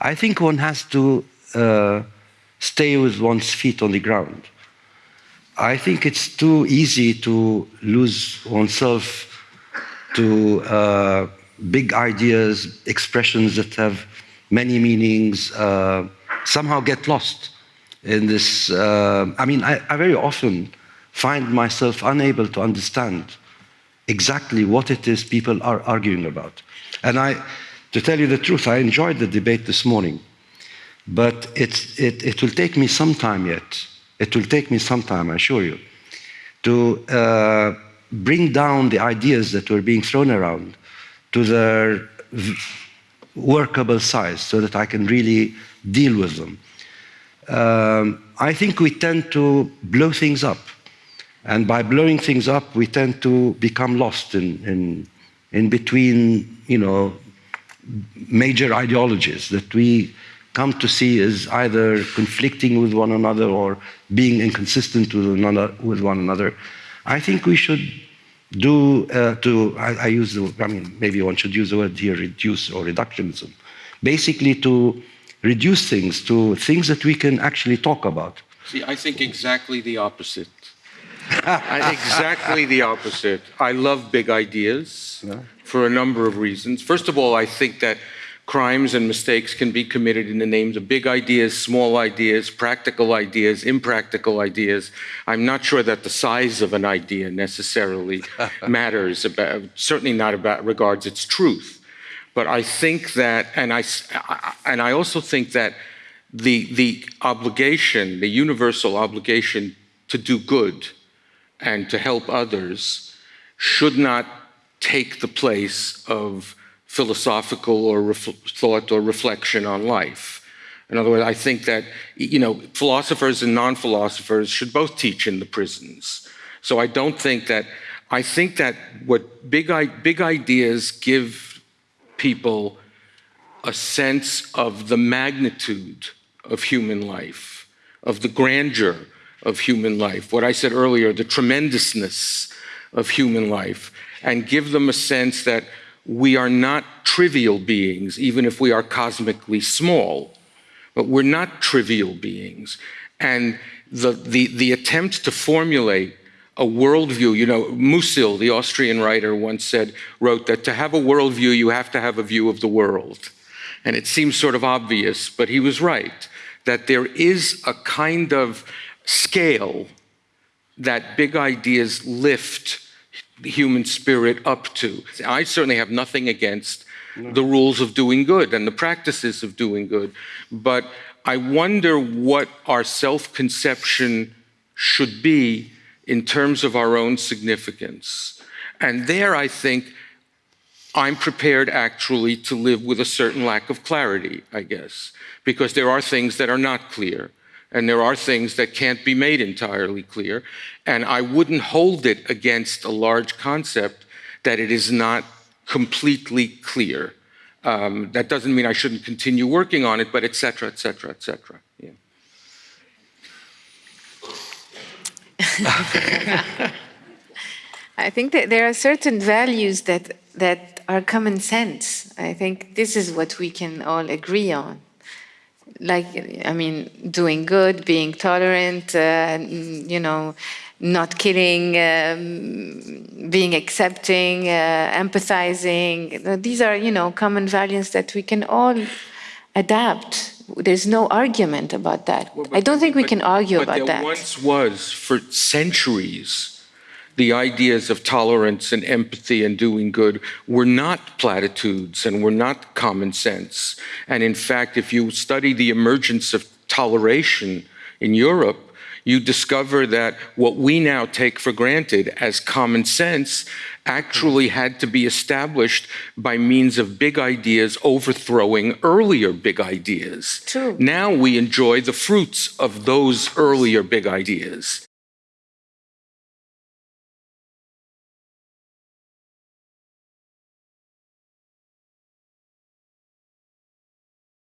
I think one has to uh, stay with one's feet on the ground. I think it's too easy to lose oneself to uh, big ideas, expressions that have many meanings, uh, somehow get lost in this. Uh, I mean, I, I very often find myself unable to understand exactly what it is people are arguing about. And I, to tell you the truth, I enjoyed the debate this morning, but it, it will take me some time yet. It will take me some time, I assure you, to uh, bring down the ideas that were being thrown around to their workable size so that I can really deal with them. Um, I think we tend to blow things up. And by blowing things up, we tend to become lost in, in, in between, you know, major ideologies that we come to see as either conflicting with one another or being inconsistent with, another, with one another. I think we should do uh, to, I, I, use the, I mean, maybe one should use the word here, reduce or reductionism. Basically to reduce things to things that we can actually talk about. See, I think exactly the opposite. Exactly the opposite. I love big ideas yeah. for a number of reasons. First of all, I think that crimes and mistakes can be committed in the names of big ideas, small ideas, practical ideas, impractical ideas. I'm not sure that the size of an idea necessarily matters, about, certainly not about regards its truth. But I think that, and I, and I also think that the, the obligation, the universal obligation to do good and to help others should not take the place of philosophical or thought or reflection on life. In other words, I think that you know philosophers and non-philosophers should both teach in the prisons. So I don't think that I think that what big big ideas give people a sense of the magnitude of human life, of the grandeur of human life, what I said earlier, the tremendousness of human life, and give them a sense that we are not trivial beings, even if we are cosmically small, but we're not trivial beings. And the, the, the attempt to formulate a worldview, you know, Musil, the Austrian writer, once said, wrote that to have a worldview, you have to have a view of the world. And it seems sort of obvious, but he was right, that there is a kind of scale that big ideas lift the human spirit up to. I certainly have nothing against no. the rules of doing good and the practices of doing good, but I wonder what our self-conception should be in terms of our own significance. And there I think I'm prepared actually to live with a certain lack of clarity, I guess, because there are things that are not clear and there are things that can't be made entirely clear. And I wouldn't hold it against a large concept that it is not completely clear. Um, that doesn't mean I shouldn't continue working on it, but et cetera, et cetera, et cetera. Yeah. I think that there are certain values that, that are common sense. I think this is what we can all agree on like, I mean, doing good, being tolerant, uh, you know, not killing, um, being accepting, uh, empathizing. These are, you know, common values that we can all adapt. There's no argument about that. Well, but, I don't think we but, can argue about that. But there once was, for centuries, the ideas of tolerance and empathy and doing good were not platitudes and were not common sense. And in fact, if you study the emergence of toleration in Europe, you discover that what we now take for granted as common sense actually had to be established by means of big ideas overthrowing earlier big ideas. True. Now we enjoy the fruits of those earlier big ideas.